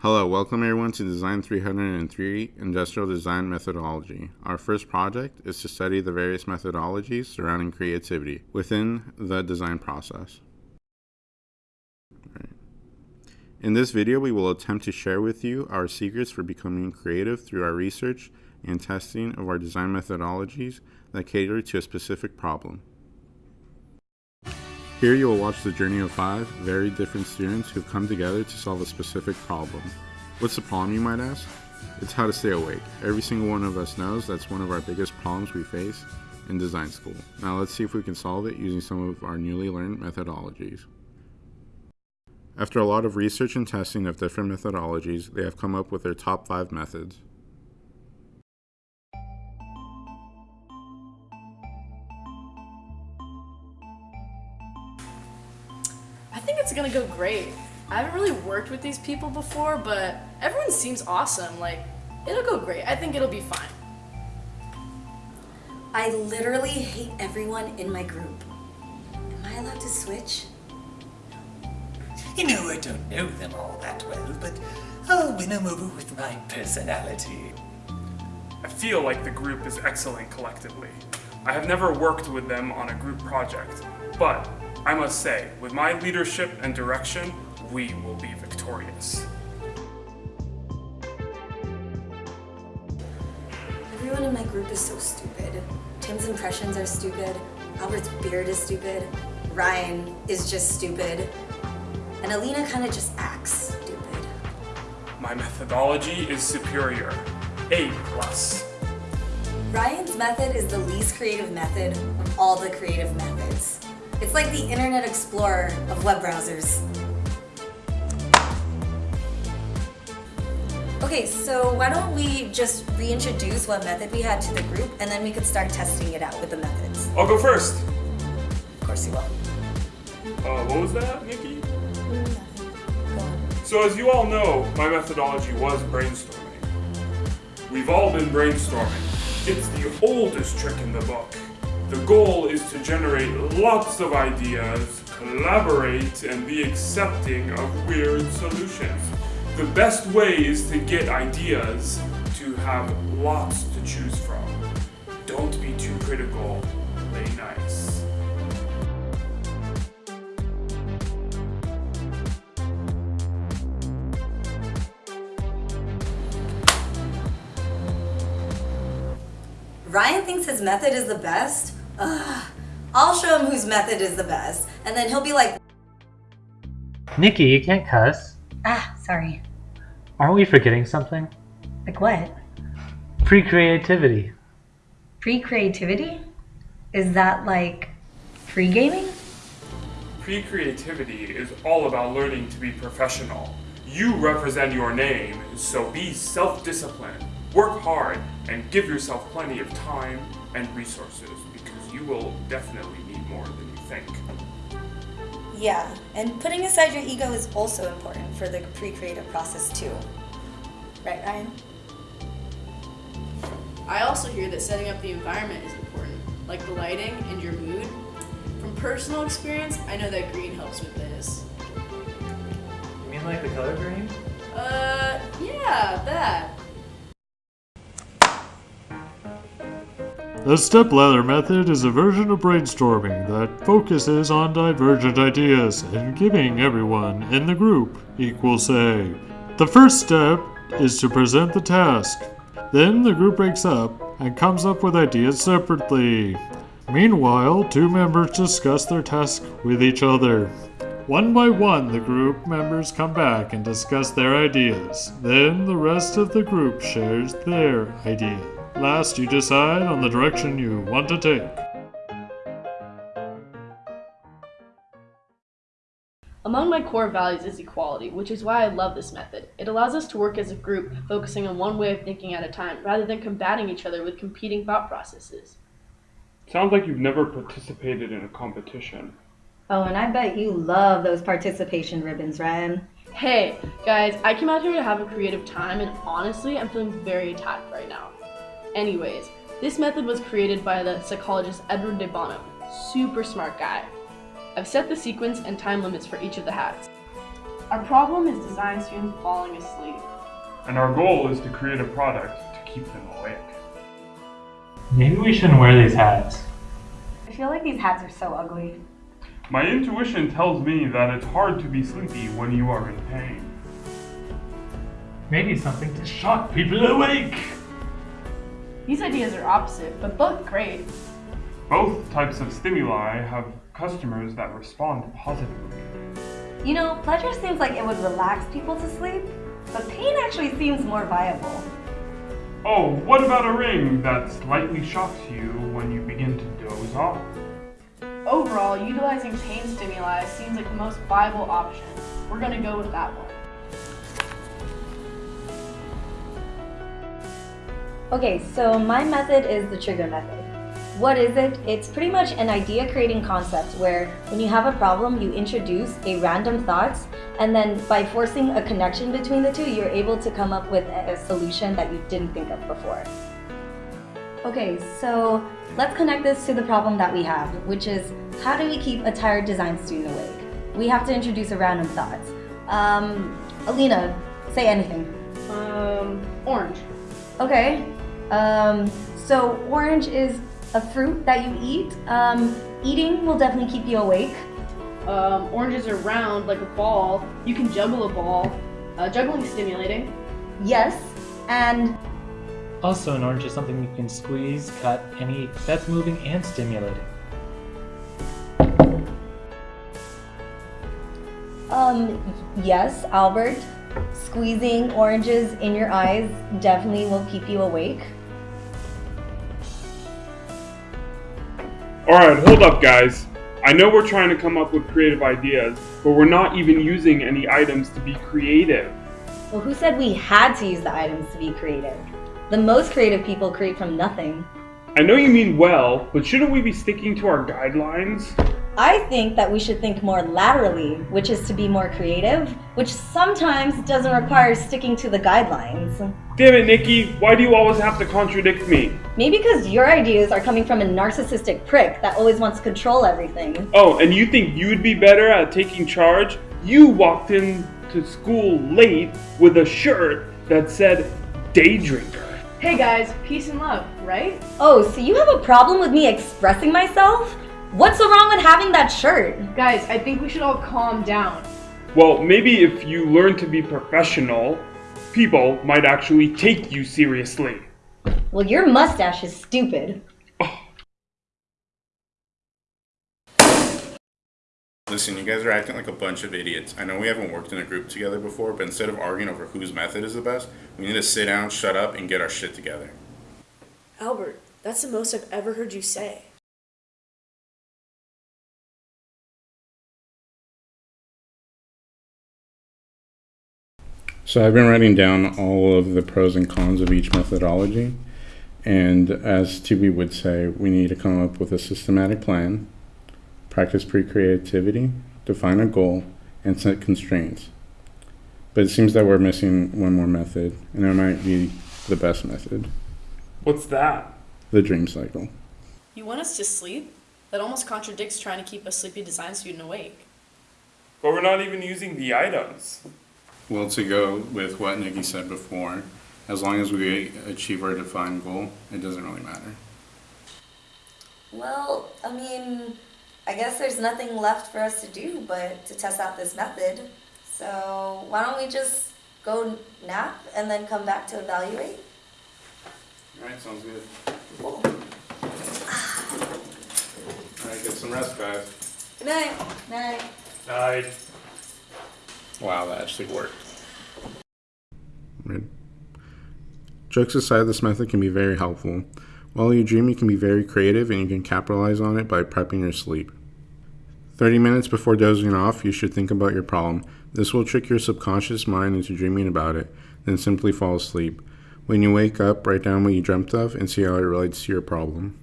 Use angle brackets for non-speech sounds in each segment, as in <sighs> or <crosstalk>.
Hello, welcome everyone to Design 303 Industrial Design Methodology. Our first project is to study the various methodologies surrounding creativity within the design process. In this video, we will attempt to share with you our secrets for becoming creative through our research and testing of our design methodologies that cater to a specific problem. Here you will watch the journey of five very different students who've come together to solve a specific problem. What's the problem you might ask? It's how to stay awake. Every single one of us knows that's one of our biggest problems we face in design school. Now let's see if we can solve it using some of our newly learned methodologies. After a lot of research and testing of different methodologies, they have come up with their top five methods. Gonna go great. I haven't really worked with these people before, but everyone seems awesome. Like, it'll go great. I think it'll be fine. I literally hate everyone in my group. Am I allowed to switch? You know, I don't know them all that well, but I'll win them over with my personality. I feel like the group is excellent collectively. I have never worked with them on a group project, but I must say, with my leadership and direction, we will be victorious. Everyone in my group is so stupid. Tim's impressions are stupid. Albert's beard is stupid. Ryan is just stupid. And Alina kind of just acts stupid. My methodology is superior. A plus. Ryan's method is the least creative method of all the creative methods. It's like the Internet Explorer of web browsers. Okay, so why don't we just reintroduce what method we had to the group and then we could start testing it out with the methods. I'll go first. Of course you will. Uh, what was that, Nikki? So as you all know, my methodology was brainstorming. We've all been brainstorming. It's the oldest trick in the book. The goal is to generate lots of ideas, collaborate, and be accepting of weird solutions. The best way is to get ideas to have lots to choose from. Don't be too critical, play nice. Ryan thinks his method is the best? Ugh. I'll show him whose method is the best. And then he'll be like, Nikki, you can't cuss. ah, sorry. Aren't we forgetting something? Like what? Free creativity. Free creativity? Is that like free gaming? Pre-creativity is all about learning to be professional. You represent your name, so be self-disciplined. Work hard and give yourself plenty of time and resources because you will definitely need more than you think. Yeah, and putting aside your ego is also important for the pre-creative process too. Right, Ryan? I also hear that setting up the environment is important, like the lighting and your mood. From personal experience, I know that green helps with this. You mean like the color green? Uh, yeah, that. The stepladder method is a version of brainstorming that focuses on divergent ideas and giving everyone in the group equal say. The first step is to present the task. Then the group breaks up and comes up with ideas separately. Meanwhile, two members discuss their task with each other. One by one, the group members come back and discuss their ideas. Then the rest of the group shares their idea. Last, you decide on the direction you want to take. Among my core values is equality, which is why I love this method. It allows us to work as a group, focusing on one way of thinking at a time, rather than combating each other with competing thought processes. Sounds like you've never participated in a competition. Oh, and I bet you love those participation ribbons, Ryan. Hey, guys, I came out here to have a creative time, and honestly, I'm feeling very attacked right now. Anyways, this method was created by the psychologist Edward de Bono. Super smart guy. I've set the sequence and time limits for each of the hats. Our problem is design students falling asleep. And our goal is to create a product to keep them awake. Maybe we shouldn't wear these hats. I feel like these hats are so ugly. My intuition tells me that it's hard to be sleepy when you are in pain. Maybe something to shock people awake. These ideas are opposite, but both great. Both types of stimuli have customers that respond positively. You know, pleasure seems like it would relax people to sleep, but pain actually seems more viable. Oh, what about a ring that slightly shocks you when you begin to doze off? Overall, utilizing pain stimuli seems like the most viable option. We're gonna go with that one. Okay, so my method is the trigger method. What is it? It's pretty much an idea creating concept where when you have a problem, you introduce a random thoughts, and then by forcing a connection between the two, you're able to come up with a a solution that you didn't think of before. Okay, so let's connect this to the problem that we have, which is how do we keep a tired design student awake? We have to introduce a random thought. Um, Alina, say anything. Um, orange. Okay. Um, so orange is a fruit that you eat. Um, eating will definitely keep you awake. Um, oranges are round like a ball. You can juggle a ball. Uh, juggling is stimulating. Yes. And Also, an orange is something you can squeeze, cut, and eat. That's moving and stimulating. um, yes, Albert, squeezing oranges in your eyes definitely will keep you awake. Alright, hold up, guys. I know we're trying to come up with creative ideas, but we're not even using any items to be creative. Well, who said we had to use the items to be creative? The most creative people create from nothing. I know you mean well, but shouldn't we be sticking to our guidelines? I think that we should think more laterally, which is to be more creative, which sometimes doesn't require sticking to the guidelines. Damn it, Nikki, why do you always have to contradict me? Maybe because your ideas are coming from a narcissistic prick that always wants to control everything. Oh, and you think you'd be better at taking charge? You walked into school late with a shirt that said day drinker. Hey guys, peace and love, right? Oh, so you have a problem with me expressing myself? What's so wrong with having that shirt? Guys, I think we should all calm down. Well, maybe if you learn to be professional, people might actually take you seriously. Well, your mustache is stupid. <sighs> Listen, you guys are acting like a bunch of idiots. I know we haven't worked in a group together before, but instead of arguing over whose method is the best, we need to sit down, shut up, and get our shit together. Albert, that's the most I've ever heard you say. So I've been writing down all of the pros and cons of each methodology. And as TB would say, we need to come up with a systematic plan, practice pre-creativity, define a goal, and set constraints. But it seems that we're missing one more method, and it might be the best method, What's that? the dream cycle. You want us to sleep? That almost contradicts trying to keep a sleepy design student awake. But we're not even using the items. Well, to go with what Nikki said before, as long as we achieve our defined goal, it doesn't really matter. Well, I mean, I guess there's nothing left for us to do but to test out this method. So why don't we just go nap and then come back to evaluate? Alright, sounds good. Cool. Alright, get some rest, guys. Good night. Night. I Wow, that actually worked. Right. Jokes aside, this method can be very helpful. While you dream, you can be very creative and you can capitalize on it by prepping your sleep. 30 minutes before dozing off, you should think about your problem. This will trick your subconscious mind into dreaming about it, then simply fall asleep. When you wake up, write down what you dreamt of and see how it relates to your problem.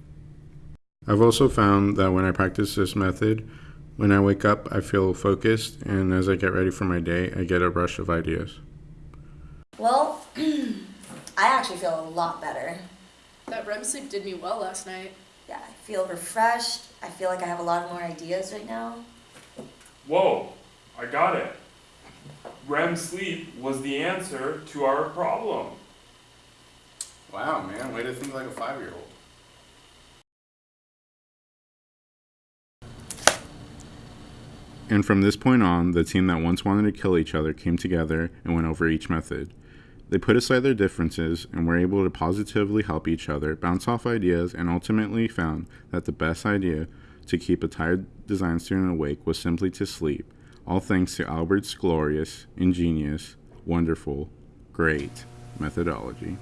I've also found that when I practice this method, when I wake up, I feel focused, and as I get ready for my day, I get a rush of ideas. Well, <clears throat> I actually feel a lot better. That REM sleep did me well last night. Yeah, I feel refreshed. I feel like I have a lot more ideas right now. Whoa, I got it. REM sleep was the answer to our problem. Wow, man, way to think like a five And from this point on, the team that once wanted to kill each other came together and went over each method. They put aside their differences and were able to positively help each other, bounce off ideas, and ultimately found that the best idea to keep a tired design student awake was simply to sleep, all thanks to Albert's glorious, ingenious, wonderful, great methodology.